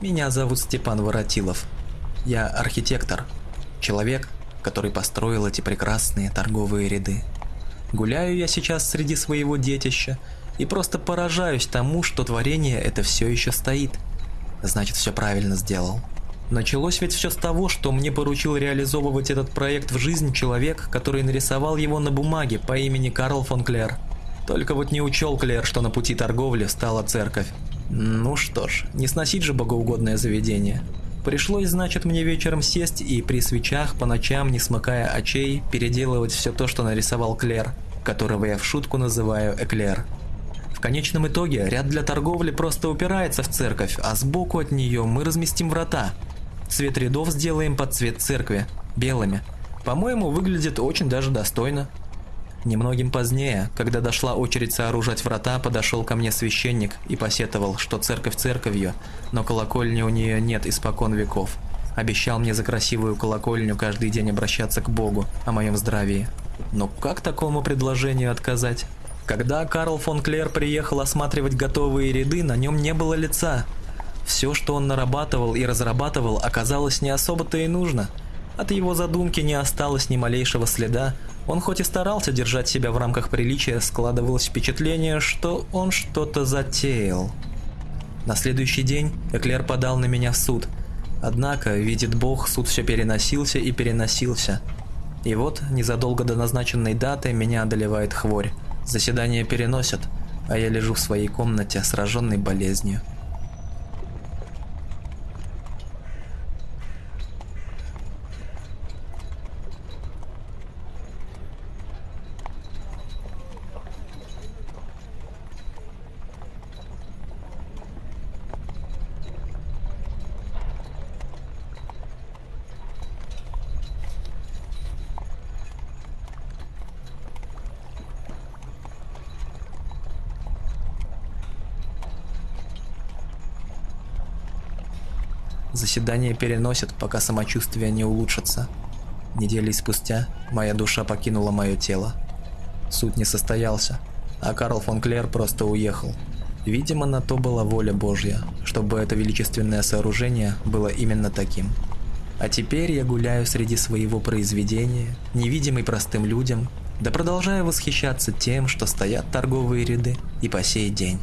Меня зовут Степан Воротилов. Я архитектор. Человек, который построил эти прекрасные торговые ряды. Гуляю я сейчас среди своего детища и просто поражаюсь тому, что творение это все еще стоит. Значит, все правильно сделал. Началось ведь все с того, что мне поручил реализовывать этот проект в жизнь человек, который нарисовал его на бумаге по имени Карл фон Клер. Только вот не учел Клер, что на пути торговли стала церковь. Ну что ж, не сносить же богоугодное заведение. Пришлось, значит, мне вечером сесть и при свечах по ночам, не смыкая очей, переделывать все то, что нарисовал Клер, которого я в шутку называю Эклер. В конечном итоге ряд для торговли просто упирается в церковь, а сбоку от нее мы разместим врата – Цвет рядов сделаем под цвет церкви, белыми. По-моему, выглядит очень даже достойно. Немногим позднее, когда дошла очередь сооружать врата, подошел ко мне священник и посетовал, что церковь церковью, но колокольни у нее нет испокон веков. Обещал мне за красивую колокольню каждый день обращаться к Богу о моем здравии. Но как такому предложению отказать? Когда Карл фон Клер приехал осматривать готовые ряды, на нем не было лица, все, что он нарабатывал и разрабатывал, оказалось не особо-то и нужно. От его задумки не осталось ни малейшего следа. Он хоть и старался держать себя в рамках приличия, складывалось впечатление, что он что-то затеял. На следующий день Эклер подал на меня в суд. Однако, видит бог, суд все переносился и переносился. И вот, незадолго до назначенной даты, меня одолевает хворь. Заседание переносят, а я лежу в своей комнате, сраженной болезнью. Заседание переносят, пока самочувствие не улучшится. Недели спустя моя душа покинула мое тело. Суд не состоялся, а Карл фон Клер просто уехал. Видимо, на то была воля Божья, чтобы это величественное сооружение было именно таким. А теперь я гуляю среди своего произведения, невидимый простым людям, да продолжаю восхищаться тем, что стоят торговые ряды и по сей день.